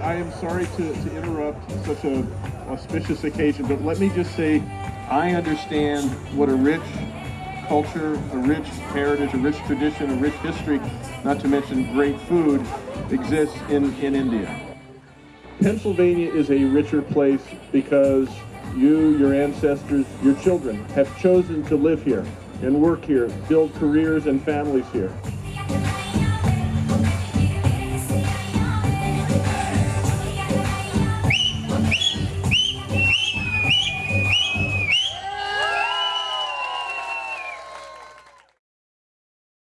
I am sorry to, to interrupt such a auspicious occasion, but let me just say, I understand what a rich culture, a rich heritage, a rich tradition, a rich history, not to mention great food, exists in, in India. Pennsylvania is a richer place because you, your ancestors, your children have chosen to live here and work here, build careers and families here.